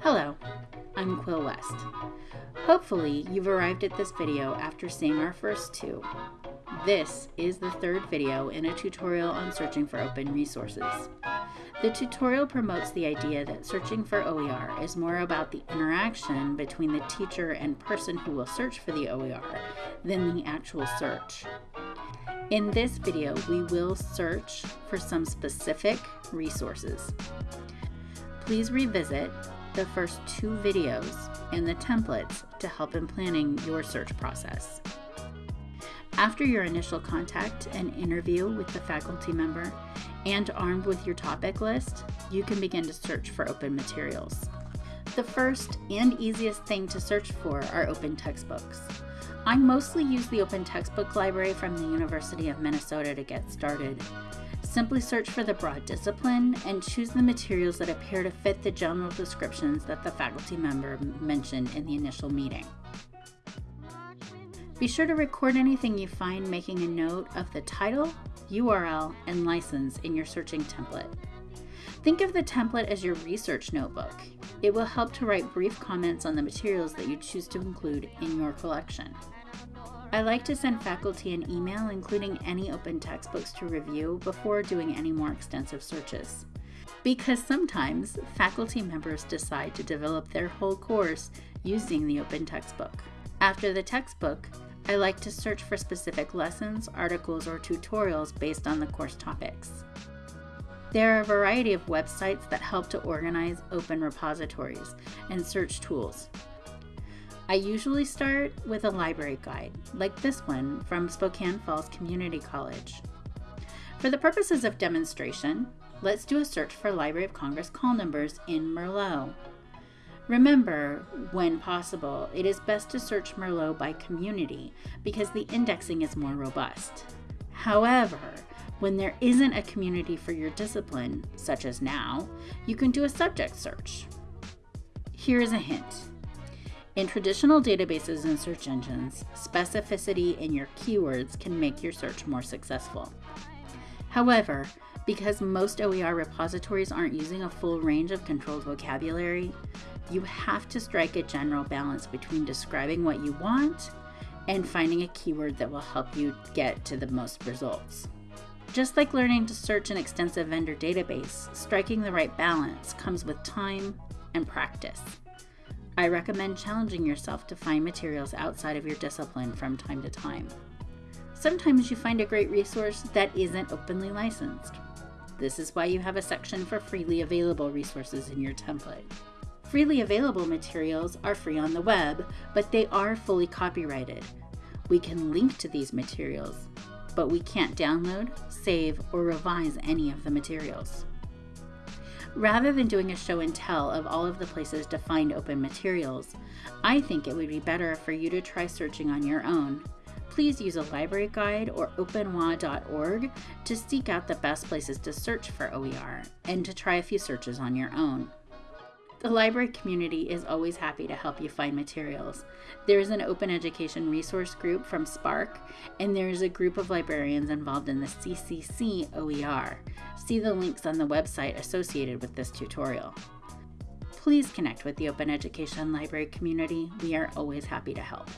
Hello, I'm Quill West. Hopefully you've arrived at this video after seeing our first two. This is the third video in a tutorial on searching for open resources. The tutorial promotes the idea that searching for OER is more about the interaction between the teacher and person who will search for the OER than the actual search. In this video, we will search for some specific resources. Please revisit the first two videos and the templates to help in planning your search process. After your initial contact and interview with the faculty member, and armed with your topic list, you can begin to search for open materials. The first and easiest thing to search for are open textbooks. I mostly use the Open Textbook Library from the University of Minnesota to get started. Simply search for the broad discipline and choose the materials that appear to fit the general descriptions that the faculty member mentioned in the initial meeting. Be sure to record anything you find making a note of the title, URL, and license in your searching template. Think of the template as your research notebook. It will help to write brief comments on the materials that you choose to include in your collection. I like to send faculty an email including any open textbooks to review before doing any more extensive searches. Because sometimes faculty members decide to develop their whole course using the open textbook. After the textbook, I like to search for specific lessons, articles, or tutorials based on the course topics. There are a variety of websites that help to organize open repositories and search tools. I usually start with a library guide, like this one from Spokane Falls Community College. For the purposes of demonstration, let's do a search for Library of Congress call numbers in Merlot. Remember, when possible, it is best to search Merlot by community because the indexing is more robust. However, when there isn't a community for your discipline, such as now, you can do a subject search. Here is a hint. In traditional databases and search engines, specificity in your keywords can make your search more successful. However, because most OER repositories aren't using a full range of controlled vocabulary, you have to strike a general balance between describing what you want and finding a keyword that will help you get to the most results. Just like learning to search an extensive vendor database, striking the right balance comes with time and practice. I recommend challenging yourself to find materials outside of your discipline from time to time. Sometimes you find a great resource that isn't openly licensed. This is why you have a section for freely available resources in your template. Freely available materials are free on the web, but they are fully copyrighted. We can link to these materials, but we can't download, save, or revise any of the materials. Rather than doing a show and tell of all of the places to find open materials, I think it would be better for you to try searching on your own. Please use a library guide or openwa.org to seek out the best places to search for OER and to try a few searches on your own. The library community is always happy to help you find materials. There is an open education resource group from SPARC, and there is a group of librarians involved in the CCC OER. See the links on the website associated with this tutorial. Please connect with the Open Education Library community. We are always happy to help.